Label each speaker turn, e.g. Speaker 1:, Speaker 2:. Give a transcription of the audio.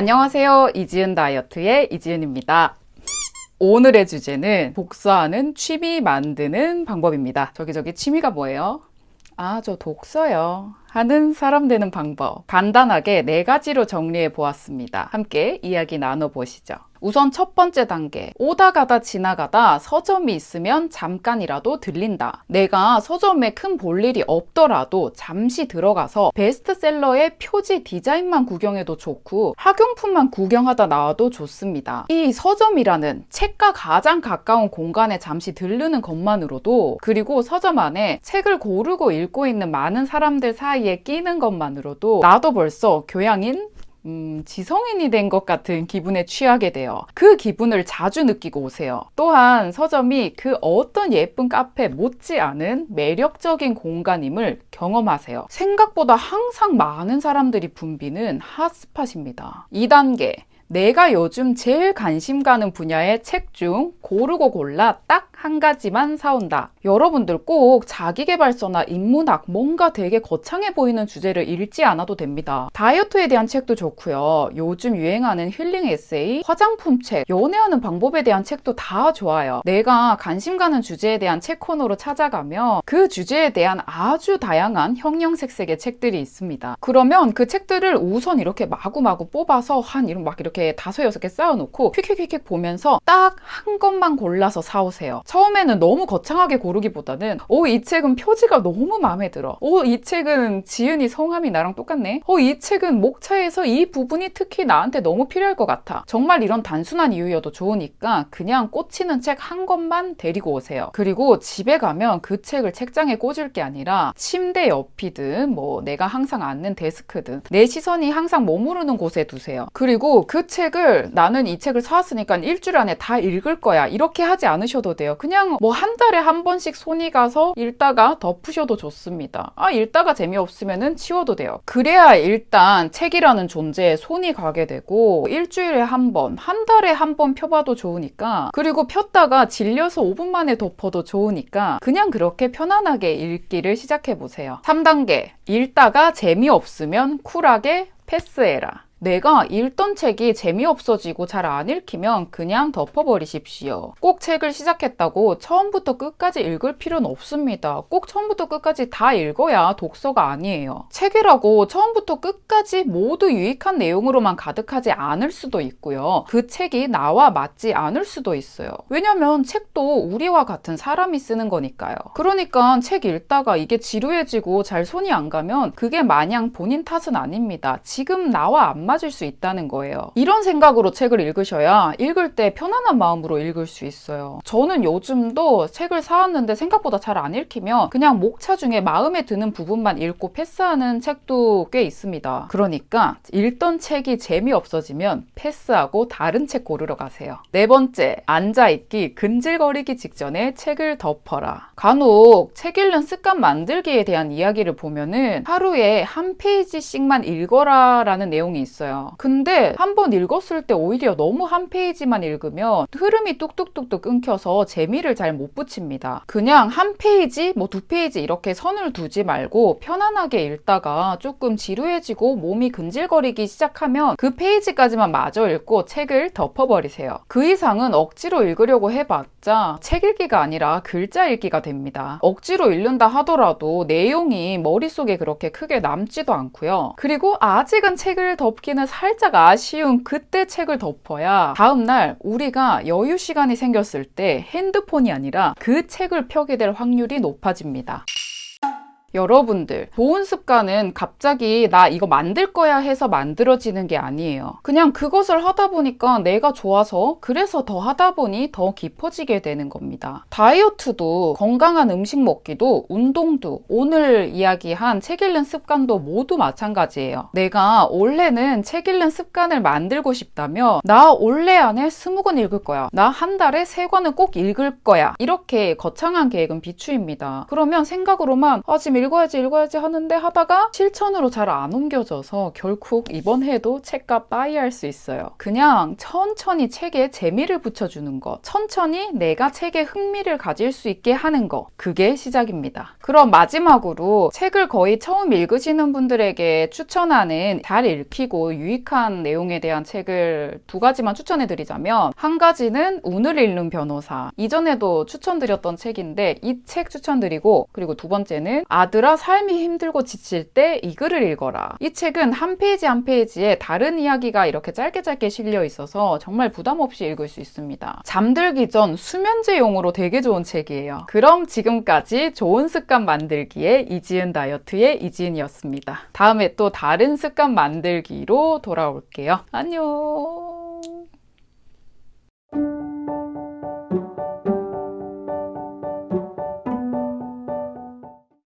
Speaker 1: 안녕하세요. 이지은 다이어트의 이지은입니다. 오늘의 주제는 복사하는 취미 만드는 방법입니다. 저기 저기 취미가 뭐예요? 아, 저 독서요. 하는 사람 되는 방법. 간단하게 네 가지로 정리해 보았습니다. 함께 이야기 나눠보시죠. 우선 첫 번째 단계. 오다 가다 지나가다 서점이 있으면 잠깐이라도 들린다. 내가 서점에 큰 볼일이 없더라도 잠시 들어가서 베스트셀러의 표지 디자인만 구경해도 좋고 학용품만 구경하다 나와도 좋습니다. 이 서점이라는 책과 가장 가까운 공간에 잠시 들르는 것만으로도 그리고 서점 안에 책을 고르고 읽고 있는 많은 사람들 사이 에 끼는 것만으로도 나도 벌써 교양인 음, 지성인이 된 것 같은 기분에 취하게 돼요. 그 기분을 자주 느끼고 오세요. 또한 서점이 그 어떤 예쁜 카페 못지않은 매력적인 공간임을 경험하세요. 생각보다 항상 많은 사람들이 붐비는 핫스팟입니다. 2단계. 내가 요즘 제일 관심 가는 분야의 책 중 고르고 골라 딱 한 가지만 사온다. 여러분들 꼭 자기개발서나 인문학 뭔가 되게 거창해 보이는 주제를 읽지 않아도 됩니다. 다이어트에 대한 책도 좋고요. 요즘 유행하는 힐링 에세이, 화장품 책, 연애하는 방법에 대한 책도 다 좋아요. 내가 관심 가는 주제에 대한 책 코너로 찾아가면 그 주제에 대한 아주 다양한 형형색색의 책들이 있습니다. 그러면 그 책들을 우선 이렇게 마구마구 뽑아서 한 이런 막 이렇게 다섯 여섯 개 쌓아놓고 퀵퀵퀵퀵 보면서 딱 한 것만 골라서 사오세요. 처음에는 너무 거창하게 고르기보다는 오, 이 책은 표지가 너무 마음에 들어. 오, 이 책은 지은이 성함이 나랑 똑같네. 오, 이 책은 목차에서 이 부분이 특히 나한테 너무 필요할 것 같아. 정말 이런 단순한 이유여도 좋으니까 그냥 꽂히는 책 한 권만 데리고 오세요. 그리고 집에 가면 그 책을 책장에 꽂을 게 아니라 침대 옆이든 뭐 내가 항상 앉는 데스크든 내 시선이 항상 머무르는 곳에 두세요. 그리고 그 책을 나는 이 책을 사왔으니까 일주일 안에 다 읽을 거야. 이렇게 하지 않으셔도 돼요. 그냥 뭐 한 달에 한 번씩 손이 가서 읽다가 덮으셔도 좋습니다. 아, 읽다가 재미없으면 치워도 돼요. 그래야 일단 책이라는 존재에 손이 가게 되고 일주일에 한 번, 한 달에 한 번 펴봐도 좋으니까 그리고 폈다가 질려서 5분 만에 덮어도 좋으니까 그냥 그렇게 편안하게 읽기를 시작해 보세요. 3단계. 읽다가 재미없으면 쿨하게 패스해라. 내가 읽던 책이 재미없어지고 잘 안 읽히면 그냥 덮어버리십시오. 꼭 책을 시작했다고 처음부터 끝까지 읽을 필요는 없습니다. 꼭 처음부터 끝까지 다 읽어야 독서가 아니에요. 책이라고 처음부터 끝까지 모두 유익한 내용으로만 가득하지 않을 수도 있고요. 그 책이 나와 맞지 않을 수도 있어요. 왜냐면 책도 우리와 같은 사람이 쓰는 거니까요. 그러니까 책 읽다가 이게 지루해지고 잘 손이 안 가면 그게 마냥 본인 탓은 아닙니다. 지금 나와 안 맞을 수 있다는 거예요. 이런 생각으로 책을 읽으셔야 읽을 때 편안한 마음으로 읽을 수 있어요. 저는 요즘도 책을 사왔는데 생각보다 잘 안 읽히면 그냥 목차 중에 마음에 드는 부분만 읽고 패스하는 책도 꽤 있습니다. 그러니까 읽던 책이 재미없어지면 패스하고 다른 책 고르러 가세요. 네 번째, 앉아있기, 근질거리기 직전에 책을 덮어라. 간혹 책 읽는 습관 만들기에 대한 이야기를 보면은 하루에 한 페이지씩만 읽어라 라는 내용이 있어요. 근데 한 번 읽었을 때 오히려 너무 한 페이지만 읽으면 흐름이 뚝뚝뚝뚝 끊겨서 재미를 잘 못 붙입니다. 그냥 한 페이지, 뭐 두 페이지 이렇게 선을 두지 말고 편안하게 읽다가 조금 지루해지고 몸이 근질거리기 시작하면 그 페이지까지만 마저 읽고 책을 덮어버리세요. 그 이상은 억지로 읽으려고 해봤자 책 읽기가 아니라 글자 읽기가 됩니다. 억지로 읽는다 하더라도 내용이 머릿속에 그렇게 크게 남지도 않고요. 그리고 아직은 책을 덮기 는 살짝 아쉬운 그때 책을 덮어야 다음날 우리가 여유 시간이 생겼을 때 핸드폰이 아니라 그 책을 펴게 될 확률이 높아집니다. 여러분들 좋은 습관은 갑자기 나 이거 만들 거야 해서 만들어지는 게 아니에요. 그냥 그것을 하다 보니까 내가 좋아서 그래서 더 하다 보니 더 깊어지게 되는 겁니다. 다이어트도 건강한 음식 먹기도 운동도 오늘 이야기한 책 읽는 습관도 모두 마찬가지예요. 내가 올해는 책 읽는 습관을 만들고 싶다면 나 올해 안에 스무 권 읽을 거야. 나 한 달에 세 권은 꼭 읽을 거야. 이렇게 거창한 계획은 비추입니다. 그러면 생각으로만 아 지금 읽어야지 읽어야지 하는데 하다가 실천으로 잘 안 옮겨져서 결국 이번 해도 책과 bye할 수 있어요. 그냥 천천히 책에 재미를 붙여주는 것, 천천히 내가 책에 흥미를 가질 수 있게 하는 것, 그게 시작입니다. 그럼 마지막으로 책을 거의 처음 읽으시는 분들에게 추천하는 잘 읽히고 유익한 내용에 대한 책을 두 가지만 추천해 드리자면 한 가지는 운을 읽는 변호사. 이전에도 추천드렸던 책인데 이 책 추천드리고 그리고 두 번째는 아 들아 삶이 힘들고 지칠 때 이 글을 읽어라. 이 책은 한 페이지 한 페이지에 다른 이야기가 이렇게 짧게 짧게 실려 있어서 정말 부담 없이 읽을 수 있습니다. 잠들기 전 수면제용으로 되게 좋은 책이에요. 그럼 지금까지 좋은 습관 만들기의 이지은 다이어트의 이지은이었습니다. 다음에 또 다른 습관 만들기로 돌아올게요. 안녕.